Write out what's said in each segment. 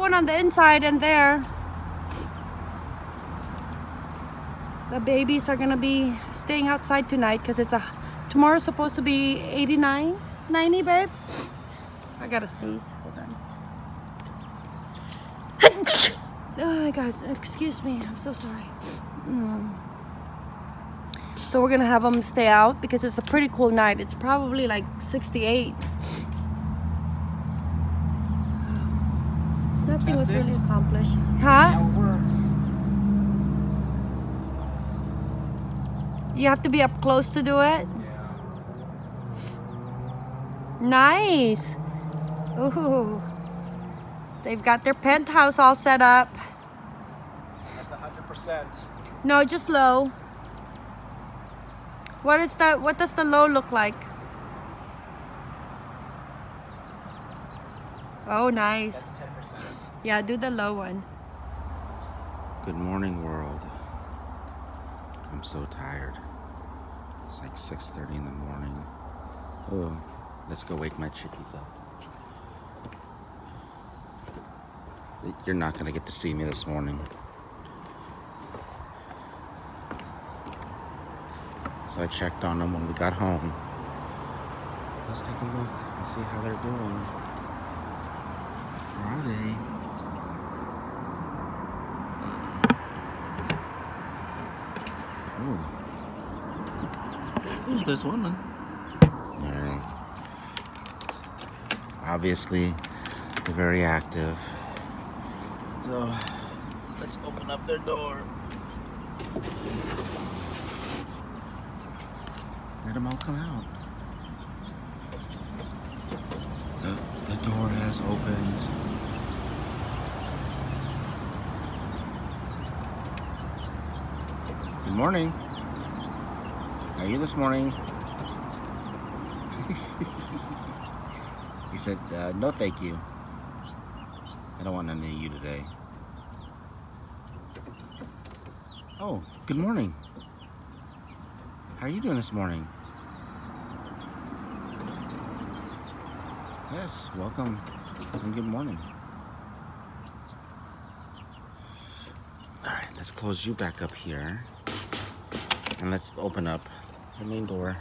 one on the inside and there. The babies are gonna be staying outside tonight because it's a tomorrow's supposed to be 89, 90, babe. I gotta sneeze. Hold on. Oh, guys, excuse me. I'm so sorry. Mm. So we're gonna have them stay out because it's a pretty cool night. It's probably like 68. Nothing was really accomplished. Huh? How it works. You have to be up close to do it? Yeah. Nice. Ooh. They've got their penthouse all set up. That's hundred percent. No, just low. What is that? What does the low look like? Oh, nice. That's ten percent. Yeah, do the low one. Good morning, world. I'm so tired. It's like 6:30 in the morning. Oh, let's go wake my chickies up. You're not gonna get to see me this morning. So I checked on them when we got home. Let's take a look and see how they're doing. Where are they? Oh. Ooh, there's one. Alright. Obviously, they're very active. So, let's open up their door. Let them all come out. The, the door has opened. Good morning. How are you this morning? he said, uh, no thank you. I don't want none of you today. Oh, good morning. How are you doing this morning? Yes, welcome and good morning. All right, let's close you back up here. And let's open up the main door.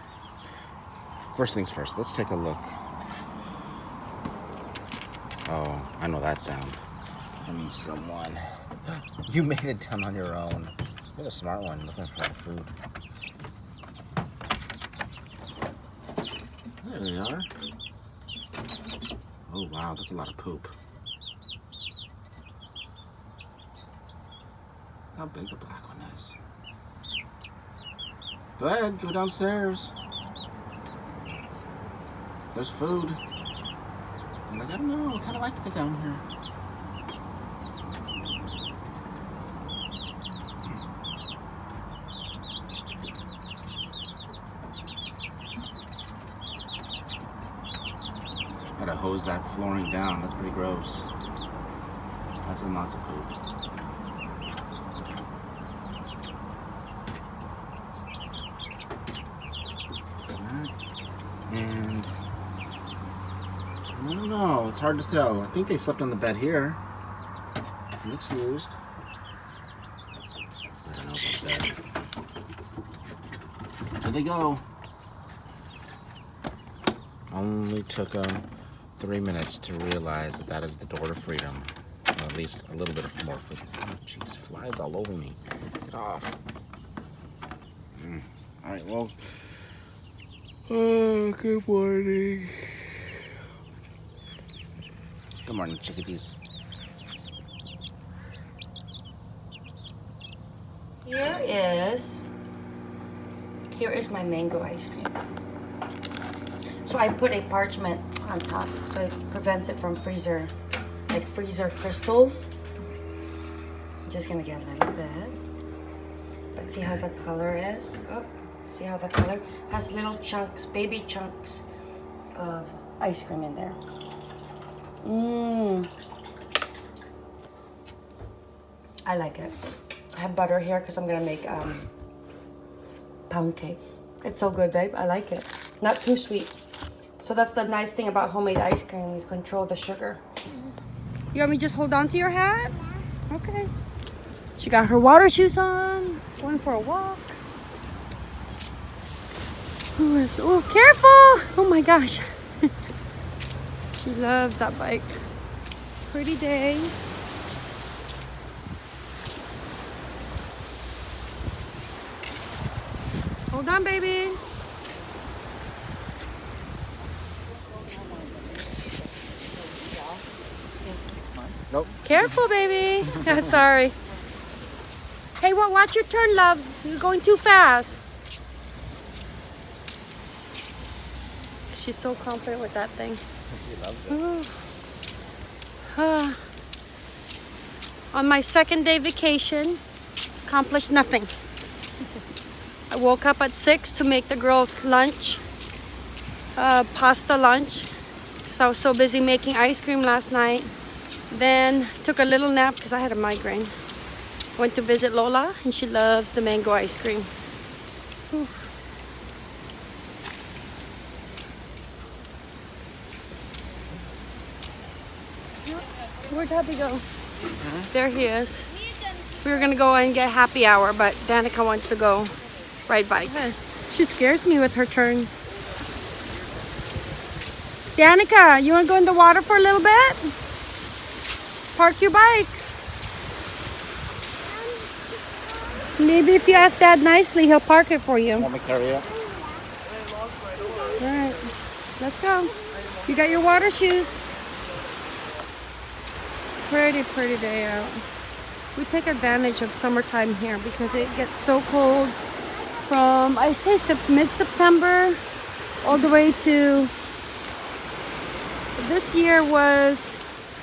First things first, let's take a look. Oh, I know that sound. I means someone. You made it down on your own. You're a smart one looking for the food. There they are. Oh wow, that's a lot of poop. How big the black. Go ahead, go downstairs. There's food. I'm like, I don't know, I kind of like it down here. Gotta hose that flooring down. That's pretty gross. That's in lots of poop. Alright. And I don't know. It's hard to tell. I think they slept on the bed here. It looks used. I don't know about that. There they go. Only took them three minutes to realize that that is the door to freedom. Or at least a little bit of more freedom. Oh, jeez, flies all over me. Get off. Mm. All right, well. Oh, good morning. Good morning, chickadees. Here is, here is my mango ice cream. So I put a parchment on top so it prevents it from freezer, like freezer crystals. I'm just gonna get a little bit. Let's see how the color is? Oh, see how the color has little chunks, baby chunks of ice cream in there. Mmm. I like it. I have butter here because I'm gonna make um, pound cake. It's so good, babe. I like it. Not too sweet. So that's the nice thing about homemade ice cream. You control the sugar. You want me to just hold on to your hat? Okay. She got her water shoes on, going for a walk. Oh, careful! Oh my gosh. She loves that bike. Pretty day. Hold on, baby. Nope. Careful, baby. Sorry. Hey, well, watch your turn, love. You're going too fast. She's so confident with that thing. She loves it. On my second day vacation, accomplished nothing. I woke up at 6 to make the girls lunch, uh, pasta lunch, because I was so busy making ice cream last night. Then took a little nap because I had a migraine. Went to visit Lola and she loves the mango ice cream. Whew. Where'd Happy go? There he is. We were gonna go and get happy hour, but Danica wants to go ride bike. She scares me with her turns. Danica, you wanna go in the water for a little bit? Park your bike. Maybe if you ask Dad nicely, he'll park it for you. Want me carry it? All right, let's go. You got your water shoes. Pretty, pretty day out. We take advantage of summertime here because it gets so cold from, I say mid-September all the way to, this year was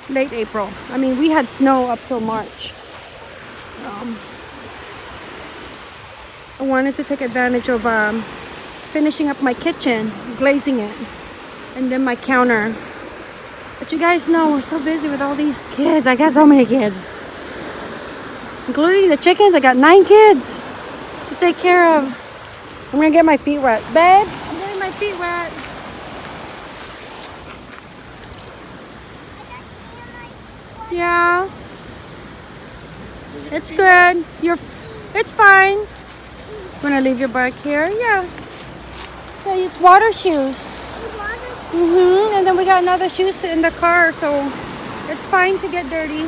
late April. I mean, we had snow up till March. Um, I wanted to take advantage of um, finishing up my kitchen, glazing it, and then my counter. But you guys know we're so busy with all these kids. I got so many kids. Including the chickens, I got nine kids to take care of. I'm gonna get my feet wet. Babe, I'm getting my feet wet. Yeah. It's good. You're it's fine. Wanna leave your bike here? Yeah. Yeah, it's water shoes. Mm-hmm. And then we got another shoes in the car, so it's fine to get dirty.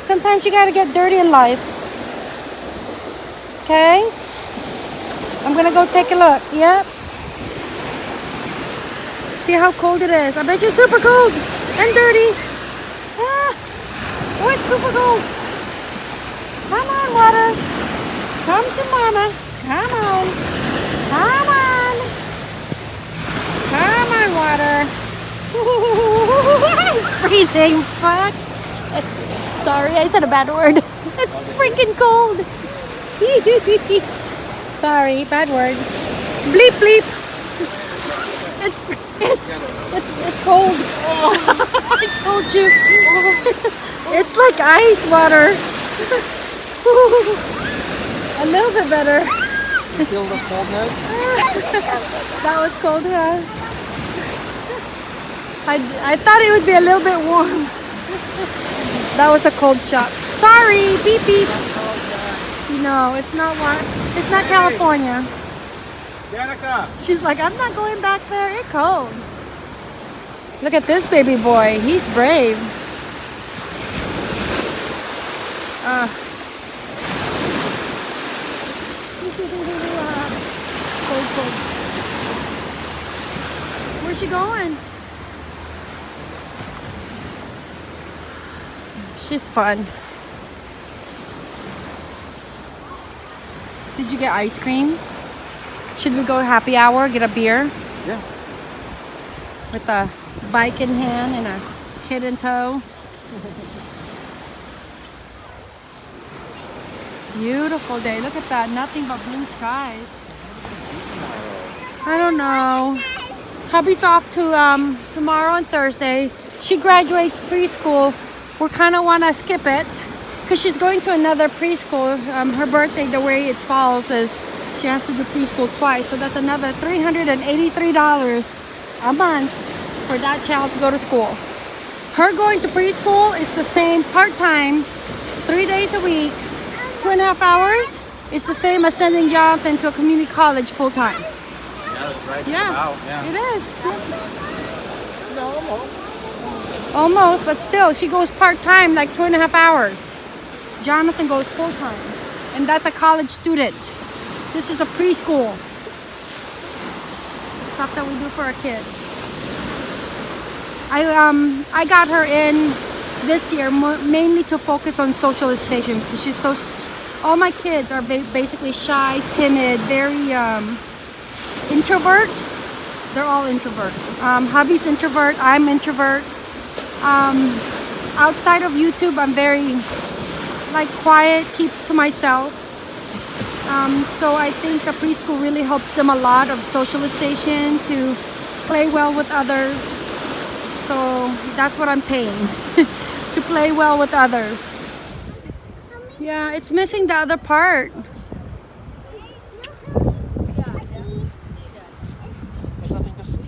Sometimes you gotta get dirty in life. Okay? I'm gonna go take a look. Yep. See how cold it is. I bet you're super cold and dirty. Ah. Oh, it's super cold. Come on, water. Come to mama. Come on. Come. Come on, water. it's freezing. Fuck. Sorry, I said a bad word. It's freaking cold. Sorry, bad word. Bleep bleep. It's it's it's, it's cold. I told you. It's like ice water. A little bit better. You feel the coldness? That was cold, huh? I, I thought it would be a little bit warm. That was a cold shock. Sorry, beep beep. No, it's not warm. It's not California. Danica! She's like, I'm not going back there. It's cold. Look at this baby boy. He's brave. Uh. cold, cold. Where's she going? She's fun. Did you get ice cream? Should we go happy hour, get a beer? Yeah. with a bike in hand and a kid in tow. Beautiful day. Look at that. Nothing but blue skies. I don't know. Hubby's off to um, tomorrow and Thursday. She graduates preschool. We kind of want to skip it because she's going to another preschool. Um, her birthday, the way it falls, is she has to do preschool twice. So that's another $383 a month for that child to go to school. Her going to preschool is the same part-time, three days a week, two and a half hours. It's the same as sending Jonathan to a community college full-time. Yeah, that's right. Yeah, yeah. it is. No, almost. But still, she goes part-time, like two and a half hours. Jonathan goes full-time, and that's a college student. This is a preschool. Stuff that we do for a kid. I um I got her in this year mainly to focus on socialization because she's so. All my kids are ba- basically shy, timid, very um, introvert. They're all introvert. Um, hubby's introvert. I'm introvert. Um, outside of YouTube, I'm very like quiet, keep to myself. Um, so I think a preschool really helps them a lot of socialization to play well with others. So that's what I'm paying to play well with others. Yeah, it's missing the other part. There's nothing to see.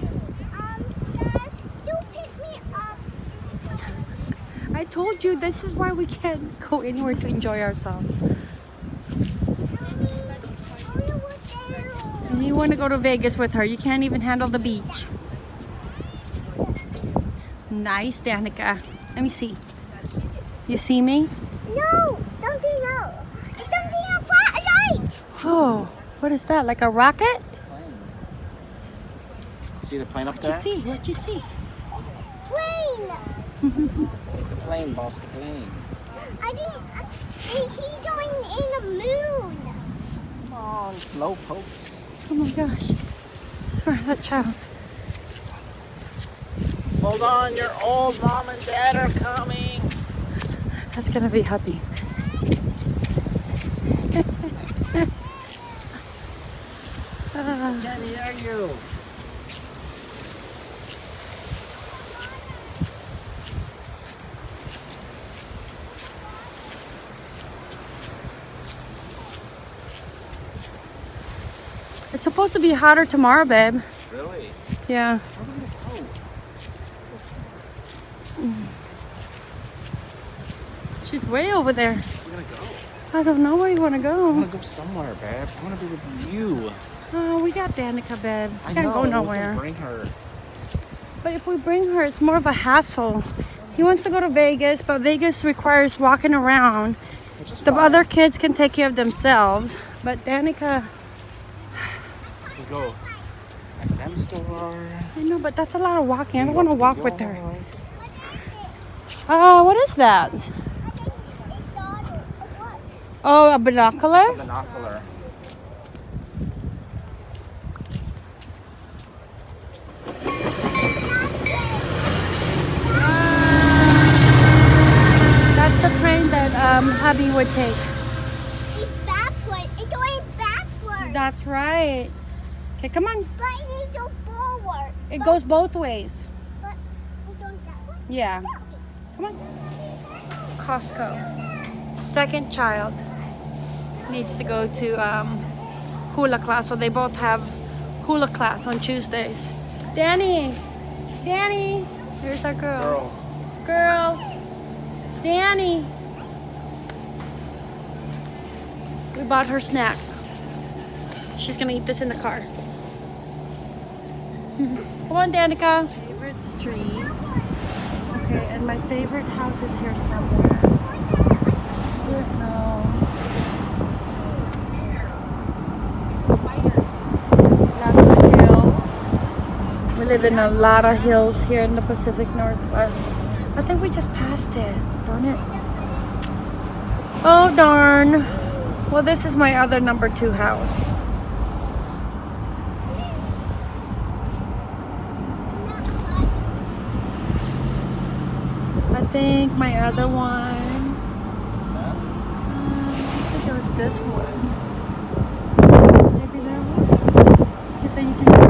I told you this is why we can't go anywhere to enjoy ourselves. And you want to go to Vegas with her. You can't even handle the beach. Nice, Danica. Let me see. You see me? No, don't do no. It's something a light. Oh, what is that? Like a rocket? See the plane up What'd you there? see? What'd you see? Plane. The plane, boss, the plane. I think is he going in the moon? Come on, slow pokes. Oh my gosh. Sorry, that child. Hold on, your old mom and dad are coming. That's gonna be happy. Jenny, are you? Supposed to be hotter tomorrow, babe. Really? Yeah. She's way over there. We're gonna go. I don't know where you want to go. I wanna go somewhere, babe. I wanna be with you. Oh, we got Danica, babe. I Can't know. go we nowhere. Bring her. But if we bring her, it's more of a hassle. He wants to go to Vegas, but Vegas requires walking around. The fine. other kids can take care of themselves, but Danica, We go. At them store. I know, but that's a lot of walking. I don't want to walk with her. Yard. Uh, what is that? I think it's daughter. Oh, a binocular? Binocular. That's the train that um, hubby would take. It's backward. It's going backward. That's right. Okay, come on. but it needs to go forward. It But- goes both ways. But it goes that way. Yeah. That way. Come on. Costco. Second child needs to go to um, hula class, so they both have hula class on Tuesdays. Danny, Danny, here's our girls. Girls. Girls, Danny. We bought her snack. She's gonna eat this in the car. Come on, Danica. Favorite street. Okay, and my favorite house is here somewhere. Is it? No. Lots of hills. We live in a lot of hills here in the Pacific Northwest. I think we just passed it. Darn it. Oh, darn. Well, this is my other number two house. think my other one. Uh, I think it was this one. Maybe that one. Because then you can